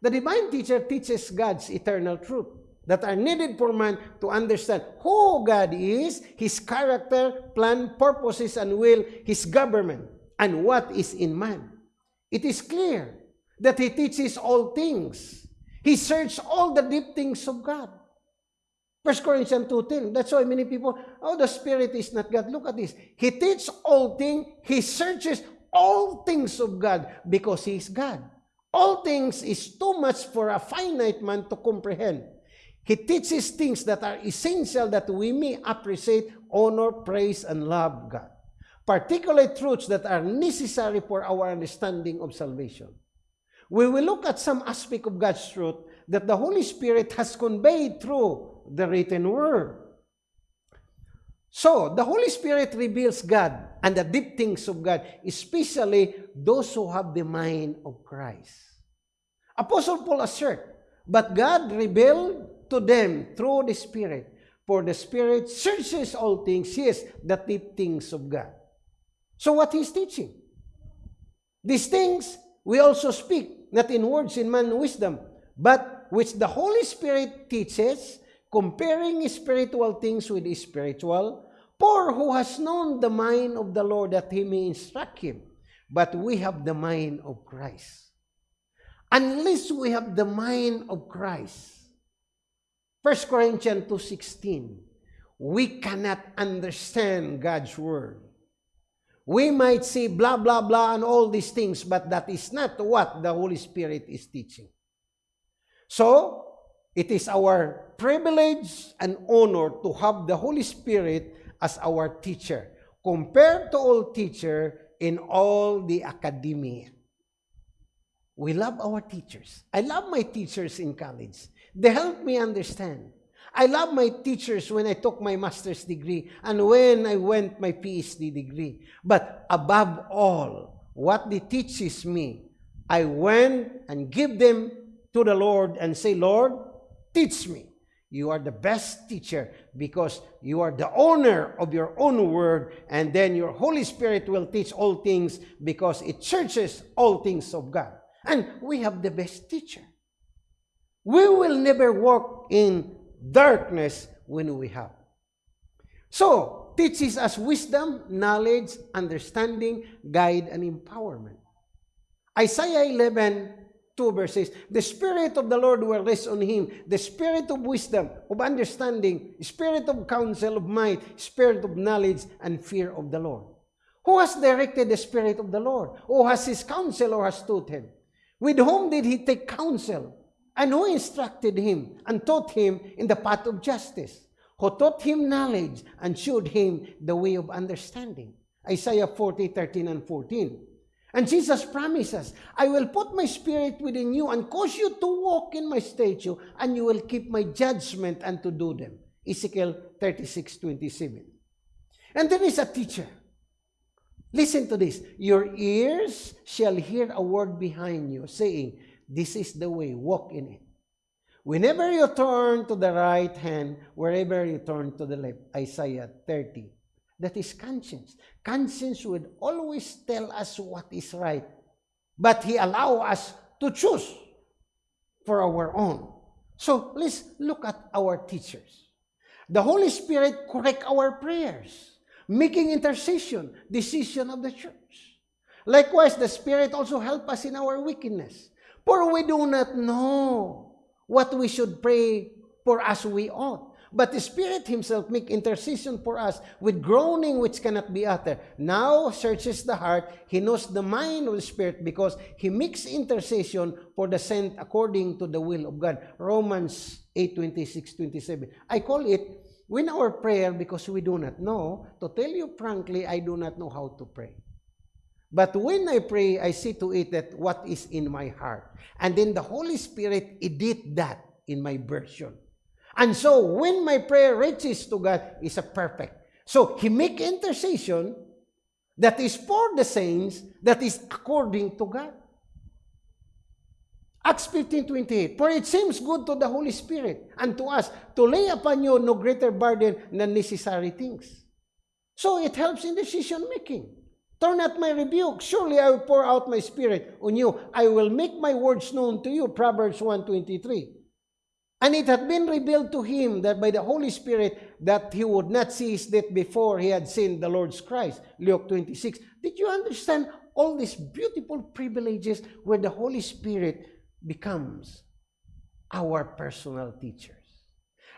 The divine teacher teaches God's eternal truth that are needed for man to understand who God is, His character, plan, purposes, and will, His government, and what is in man. It is clear that He teaches all things. He searches all the deep things of God. 1 Corinthians 2.10. That's why many people, oh, the Spirit is not God. Look at this. He teaches all things. He searches all things of God because He is God. All things is too much for a finite man to comprehend. He teaches things that are essential that we may appreciate, honor, praise, and love God. Particularly truths that are necessary for our understanding of salvation we will look at some aspect of God's truth that the Holy Spirit has conveyed through the written word. So, the Holy Spirit reveals God and the deep things of God, especially those who have the mind of Christ. Apostle Paul assert, but God revealed to them through the Spirit, for the Spirit searches all things, yes, the deep things of God. So what he's teaching? These things we also speak not in words in man wisdom, but which the Holy Spirit teaches, comparing spiritual things with spiritual, for who has known the mind of the Lord that he may instruct him. But we have the mind of Christ. Unless we have the mind of Christ, 1 Corinthians 2.16, we cannot understand God's word. We might say blah, blah, blah, and all these things, but that is not what the Holy Spirit is teaching. So, it is our privilege and honor to have the Holy Spirit as our teacher, compared to all teacher in all the academia. We love our teachers. I love my teachers in college. They help me understand. I love my teachers when I took my master's degree and when I went my PhD degree. But above all, what they teaches me, I went and give them to the Lord and say, Lord, teach me. You are the best teacher because you are the owner of your own word, and then your Holy Spirit will teach all things because it searches all things of God. And we have the best teacher. We will never walk in darkness when we have. So, teaches us wisdom, knowledge, understanding, guide, and empowerment. Isaiah 11, 2 verses, The Spirit of the Lord will rest on him, the Spirit of wisdom, of understanding, Spirit of counsel, of might, Spirit of knowledge, and fear of the Lord. Who has directed the Spirit of the Lord? Who has his counsel or has taught him? With whom did he take counsel? And who instructed him and taught him in the path of justice? Who taught him knowledge and showed him the way of understanding? Isaiah 40, 13 and 14. And Jesus promises, I will put my spirit within you and cause you to walk in my statute, and you will keep my judgment and to do them. Ezekiel 36, 27. And there is a teacher. Listen to this. Your ears shall hear a word behind you, saying, This is the way, walk in it. Whenever you turn to the right hand, wherever you turn to the left. Isaiah 30. That is conscience. Conscience would always tell us what is right. But He allow us to choose for our own. So let's look at our teachers. The Holy Spirit correct our prayers, making intercession, decision of the church. Likewise, the Spirit also help us in our wickedness. For we do not know what we should pray for as we ought. But the Spirit Himself make intercession for us with groaning which cannot be uttered. Now searches the heart. He knows the mind of the Spirit because He makes intercession for the saint according to the will of God. Romans 8, 26, 27. I call it win our prayer because we do not know. To tell you frankly, I do not know how to pray. But when I pray, I see to it that what is in my heart. And then the Holy Spirit edit that in my version. And so when my prayer reaches to God, is a perfect. So He make intercession that is for the saints, that is according to God. Acts 15, 28. For it seems good to the Holy Spirit and to us to lay upon you no greater burden than necessary things. So it helps in decision making. Turn not my rebuke. Surely I will pour out my spirit on you. I will make my words known to you. Proverbs 1.23. And it had been revealed to him that by the Holy Spirit that he would not see his death before he had seen the Lord's Christ. Luke 26. Did you understand all these beautiful privileges where the Holy Spirit becomes our personal teachers?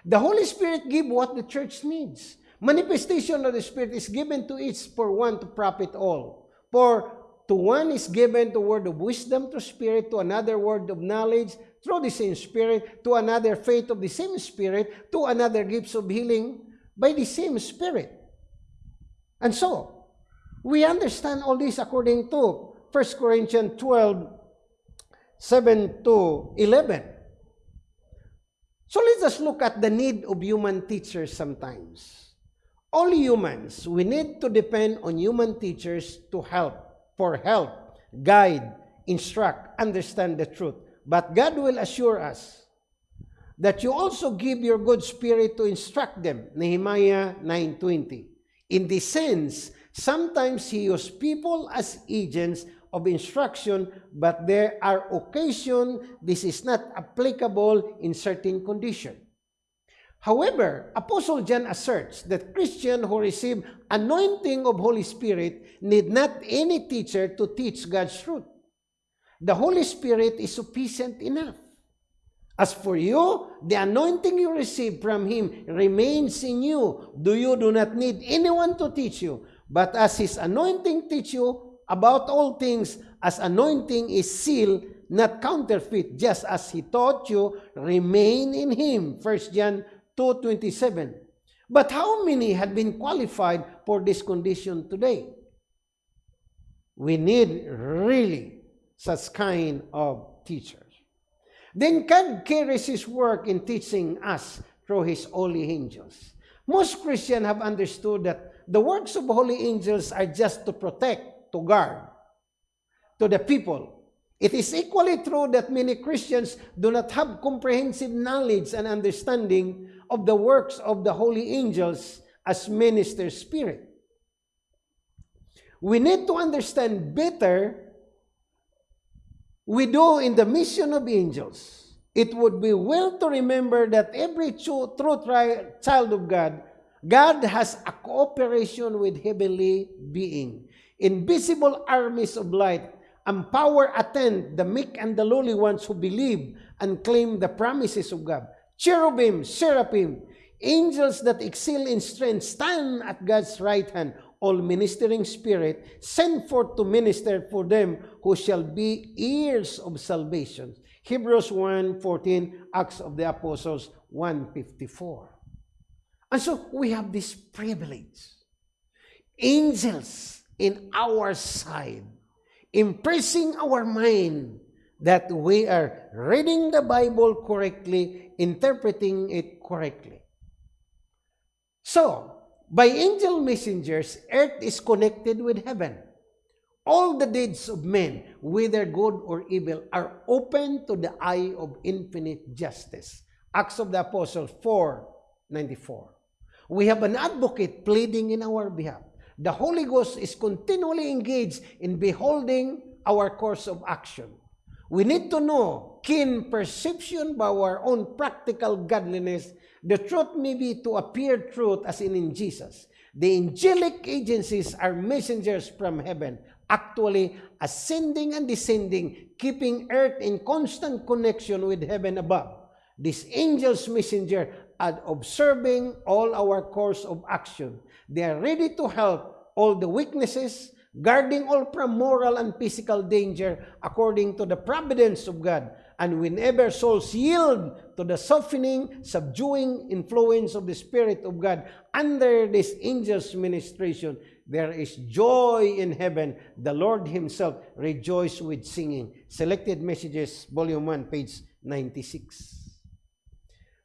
The Holy Spirit give what the church needs. Manifestation of the Spirit is given to each for one to profit all. For to one is given the word of wisdom to spirit, to another word of knowledge, through the same Spirit, to another faith of the same Spirit, to another gifts of healing by the same Spirit. And so, we understand all this according to 1 Corinthians 12, 7 to 11. So let's just look at the need of human teachers sometimes. All humans, we need to depend on human teachers to help, for help, guide, instruct, understand the truth. But God will assure us that you also give your good spirit to instruct them. Nehemiah 9.20 In this sense, sometimes He uses people as agents of instruction, but there are occasions this is not applicable in certain conditions. However, Apostle John asserts that Christians who receive anointing of Holy Spirit need not any teacher to teach God's truth. The Holy Spirit is sufficient enough. As for you, the anointing you receive from Him remains in you. Do you do not need anyone to teach you? But as his anointing teach you about all things, as anointing is sealed, not counterfeit, just as he taught you, remain in him. 1 John 2.27 But how many had been qualified for this condition today? We need really such kind of teachers. Then God carries His work in teaching us through His holy angels. Most Christians have understood that the works of holy angels are just to protect, to guard, to the people. It is equally true that many Christians do not have comprehensive knowledge and understanding of the works of the holy angels as minister spirit. We need to understand better we do in the mission of angels. It would be well to remember that every true, true child of God, God has a cooperation with heavenly being. Invisible armies of light and power attend the meek and the lowly ones who believe and claim the promises of God. Cherubim, seraphim, angels that excel in strength stand at God's right hand, all ministering spirit, sent forth to minister for them who shall be heirs of salvation. Hebrews 1.14, Acts of the Apostles 1.54. And so we have this privilege. Angels in our side, impressing our mind that we are reading the Bible correctly, interpreting it correctly. So, by angel messengers, earth is connected with heaven. All the deeds of men, whether good or evil, are open to the eye of infinite justice. Acts of the Apostles 4, 94. We have an advocate pleading in our behalf. The Holy Ghost is continually engaged in beholding our course of action. We need to know keen perception by our own practical godliness The truth may be to appear truth as in in Jesus. The angelic agencies are messengers from heaven, actually ascending and descending, keeping earth in constant connection with heaven above. These angels messenger are observing all our course of action. They are ready to help all the weaknesses, guarding all from moral and physical danger according to the providence of God And whenever souls yield to the softening, subduing influence of the Spirit of God under this angel's ministration, there is joy in heaven. The Lord Himself rejoice with singing. Selected Messages, Volume 1, page 96.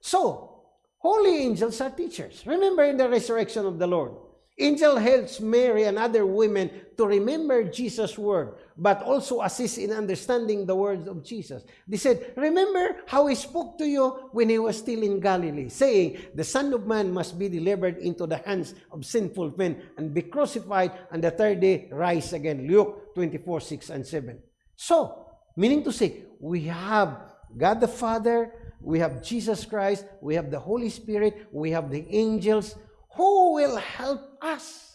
So, holy angels are teachers. Remember in the resurrection of the Lord, Angel helps Mary and other women to remember Jesus' word, but also assist in understanding the words of Jesus. They said, Remember how he spoke to you when he was still in Galilee, saying, The Son of Man must be delivered into the hands of sinful men and be crucified, and the third day rise again. Luke 24, 6 and 7. So, meaning to say, we have God the Father, we have Jesus Christ, we have the Holy Spirit, we have the angels, who will help us?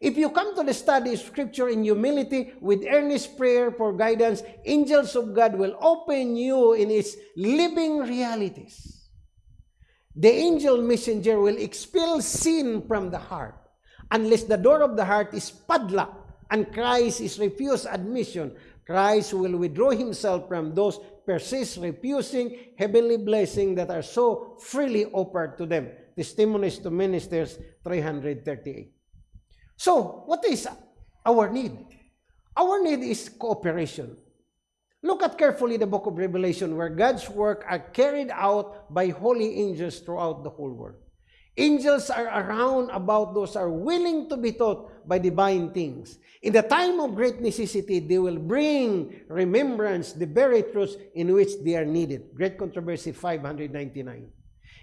If you come to the study Scripture in humility with earnest prayer for guidance, angels of God will open you in its living realities. The angel messenger will expel sin from the heart unless the door of the heart is padlocked and Christ is refused admission. Christ will withdraw himself from those persist refusing heavenly blessings that are so freely offered to them. Testimonies to Ministers 338. So, what is our need? Our need is cooperation. Look at carefully the book of Revelation where God's work are carried out by holy angels throughout the whole world. Angels are around about those are willing to be taught by divine things. In the time of great necessity, they will bring remembrance the very truths in which they are needed. Great Controversy 599.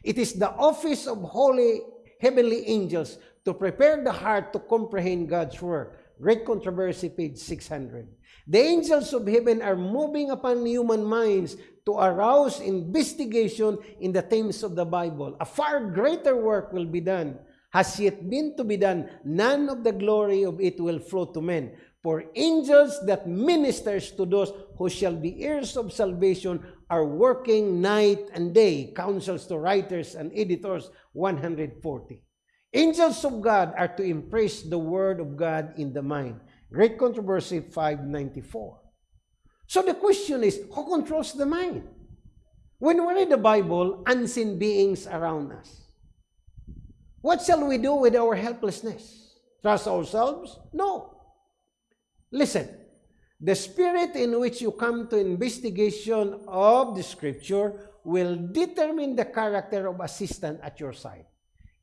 It is the office of holy heavenly angels to prepare the heart to comprehend God's word. Great Controversy, page 600. The angels of heaven are moving upon human minds to arouse investigation in the themes of the Bible. A far greater work will be done, has yet been to be done. None of the glory of it will flow to men. For angels that ministers to those who shall be heirs of salvation are working night and day, counsels to writers and editors 140. Angels of God are to impress the word of God in the mind. Great Controversy 594. So the question is, who controls the mind? When we read the Bible, unseen beings around us. What shall we do with our helplessness? Trust ourselves? No. Listen, the spirit in which you come to investigation of the scripture will determine the character of assistant at your side.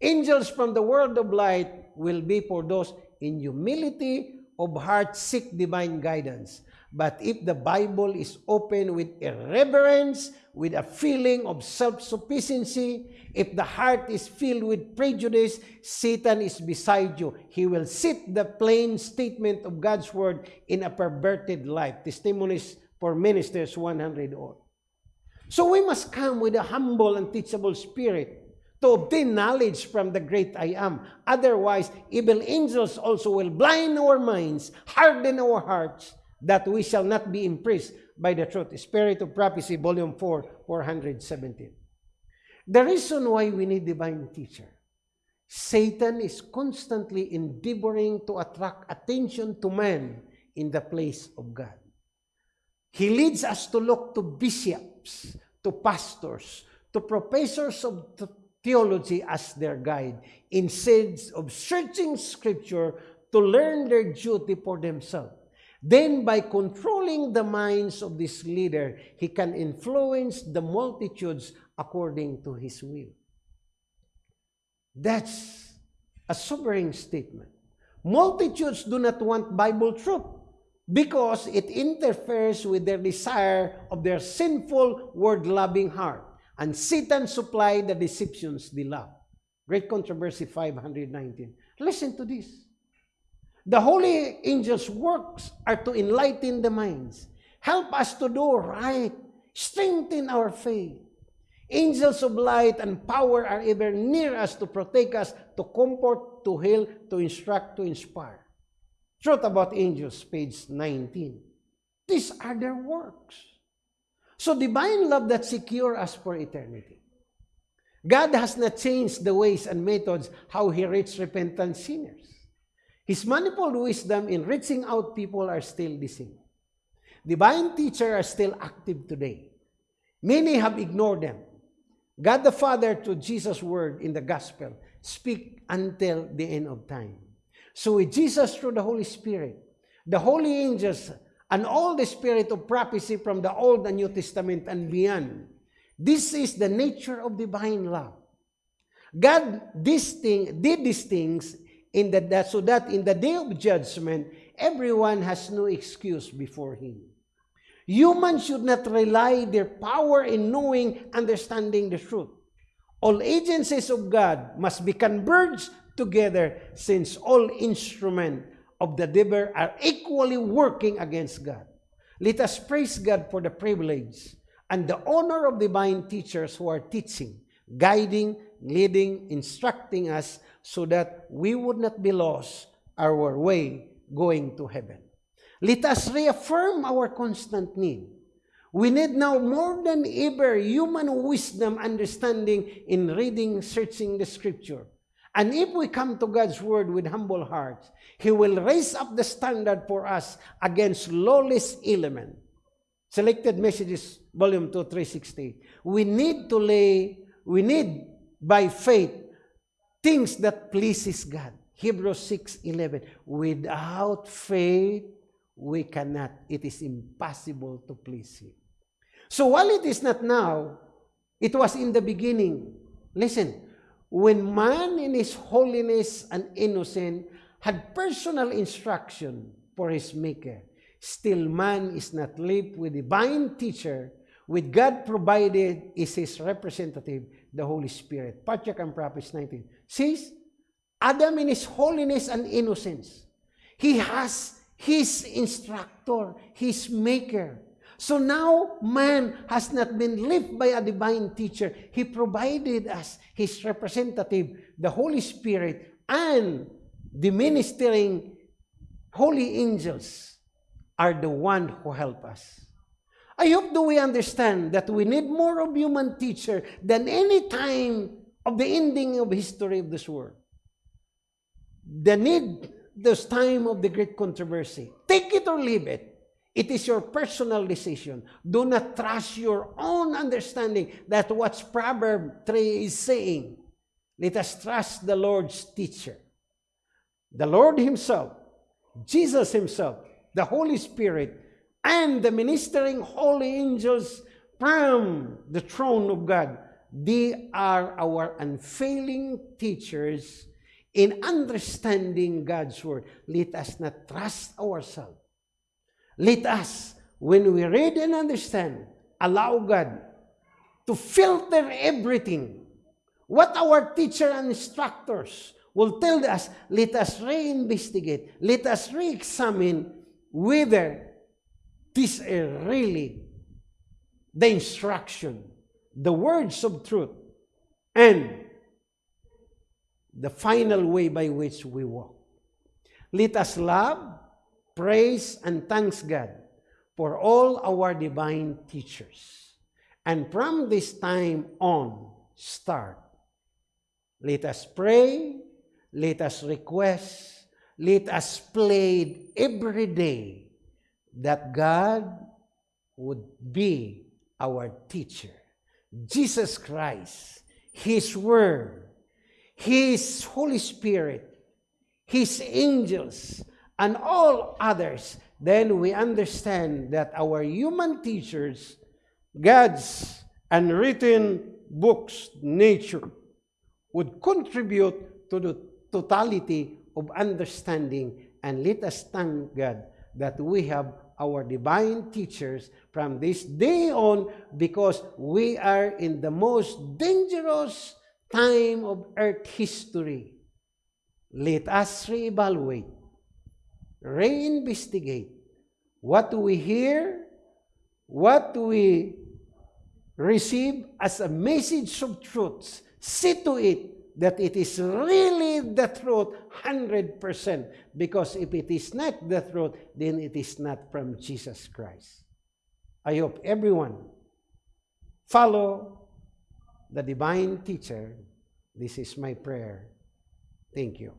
Angels from the world of light will be for those in humility of heart seek divine guidance. But if the Bible is open with irreverence, with a feeling of self-sufficiency, if the heart is filled with prejudice, Satan is beside you. He will sit the plain statement of God's word in a perverted life. Testimonies for Ministers 100 all. So we must come with a humble and teachable spirit to obtain knowledge from the great I am. Otherwise, evil angels also will blind our minds, harden our hearts, that we shall not be impressed by the truth. Spirit of Prophecy, Volume 4, 417. The reason why we need divine teacher, Satan is constantly endeavoring to attract attention to man in the place of God. He leads us to look to bishops, to pastors, to professors of theology as their guide, instead of searching scripture to learn their duty for themselves. Then by controlling the minds of this leader, he can influence the multitudes according to his will. That's a sobering statement. Multitudes do not want Bible truth because it interferes with their desire of their sinful, word-loving heart. And Satan supplied the deceptions they love. Great Controversy 519. Listen to this. The holy angels' works are to enlighten the minds, help us to do right, strengthen our faith. Angels of light and power are ever near us to protect us, to comfort, to heal, to instruct, to inspire. Truth about angels, page 19. These are their works. So divine love that secure us for eternity. God has not changed the ways and methods how He reaches repentant sinners. His manifold wisdom in reaching out people are still the same. Divine teachers are still active today. Many have ignored them. God the Father, through Jesus' word in the gospel, speak until the end of time. So with Jesus through the Holy Spirit, the holy angels, and all the spirit of prophecy from the Old and New Testament and beyond, this is the nature of divine love. God this thing, did these things in the, that, so that in the day of judgment, everyone has no excuse before him. Humans should not rely their power in knowing, understanding the truth. All agencies of God must be converged together since all instruments of the devil are equally working against God. Let us praise God for the privilege and the honor of divine teachers who are teaching, guiding, leading, instructing us so that we would not be lost our way going to heaven. Let us reaffirm our constant need. We need now more than ever human wisdom understanding in reading, searching the scripture. And if we come to God's word with humble hearts, He will raise up the standard for us against lawless element. Selected Messages, Volume 2, 360. We need to lay, we need by faith things that pleases God. Hebrews 6:11. Without faith, we cannot. It is impossible to please Him. So while it is not now, it was in the beginning. Listen, when man in his holiness and innocence had personal instruction for his maker, still man is not left with divine teacher, with God provided is his representative, the Holy Spirit. Patriarch and Prophets 19. Says, Adam in his holiness and innocence, he has his instructor, his maker. So now man has not been left by a divine teacher. He provided us his representative, the Holy Spirit, and the ministering holy angels are the one who help us. I hope that we understand that we need more of human teacher than any time of the ending of history of this world. the need, this time of the great controversy. Take it or leave it. It is your personal decision. Do not trust your own understanding that what Proverb 3 is saying. Let us trust the Lord's teacher. The Lord Himself, Jesus Himself, the Holy Spirit, and the ministering holy angels from the throne of God. They are our unfailing teachers in understanding God's Word. Let us not trust ourselves. Let us, when we read and understand, allow God to filter everything. What our teacher and instructors will tell us, let us reinvestigate, let us re-examine whether this is really the instruction, the words of truth, and the final way by which we walk. Let us love, praise, and thanks God for all our divine teachers. And from this time on, start. Let us pray, let us request, let us plead every day that God would be our teacher. Jesus Christ, His Word, His Holy Spirit, His angels, and all others, then we understand that our human teachers, God's unwritten books, nature, would contribute to the totality of understanding. And let us thank God that we have our divine teachers from this day on because we are in the most dangerous time of earth history. Let us reevaluate, reinvestigate what do we hear, what do we receive as a message of truths. See to it that it is really the truth 100%. Because if it is not the truth, then it is not from Jesus Christ. I hope everyone follow the divine teacher. This is my prayer. Thank you.